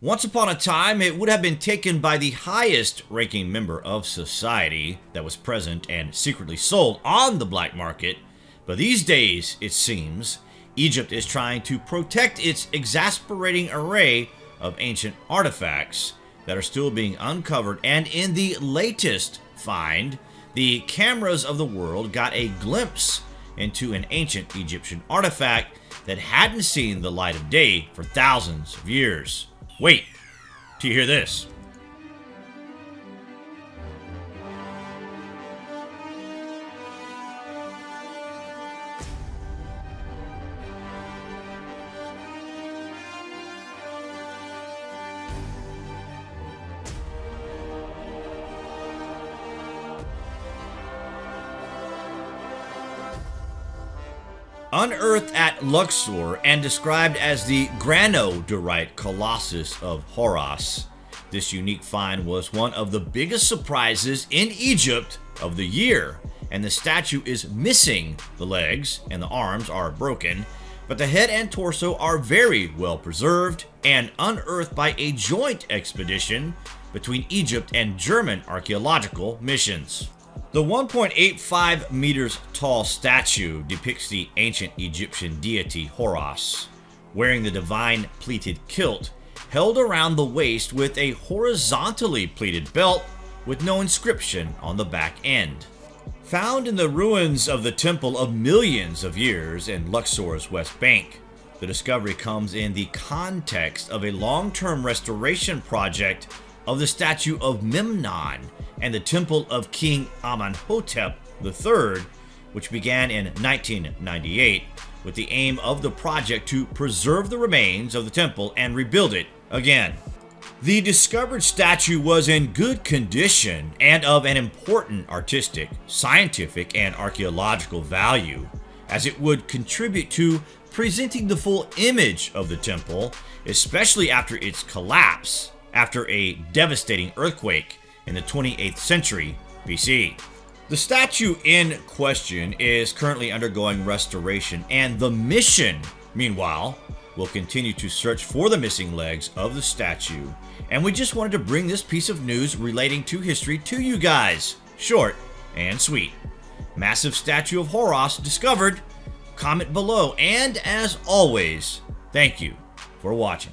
Once upon a time, it would have been taken by the highest ranking member of society that was present and secretly sold on the black market. But these days, it seems, Egypt is trying to protect its exasperating array of ancient artifacts that are still being uncovered. And in the latest find, the cameras of the world got a glimpse into an ancient Egyptian artifact that hadn't seen the light of day for thousands of years. Wait, do you hear this? Unearthed at Luxor and described as the granodiorite colossus of Horus, this unique find was one of the biggest surprises in Egypt of the year, and the statue is missing. The legs and the arms are broken, but the head and torso are very well preserved and unearthed by a joint expedition between Egypt and German archaeological missions. The 1.85 meters tall statue depicts the ancient Egyptian deity Horus, wearing the divine pleated kilt held around the waist with a horizontally pleated belt with no inscription on the back end. Found in the ruins of the temple of millions of years in Luxor's West Bank, the discovery comes in the context of a long-term restoration project of the statue of Memnon and the Temple of King Amenhotep III, which began in 1998 with the aim of the project to preserve the remains of the temple and rebuild it again. The discovered statue was in good condition and of an important artistic, scientific, and archaeological value, as it would contribute to presenting the full image of the temple, especially after its collapse after a devastating earthquake in the 28th century BC. The statue in question is currently undergoing restoration, and the mission, meanwhile, will continue to search for the missing legs of the statue. And we just wanted to bring this piece of news relating to history to you guys. Short and sweet. Massive statue of Horus discovered. Comment below, and as always, thank you for watching.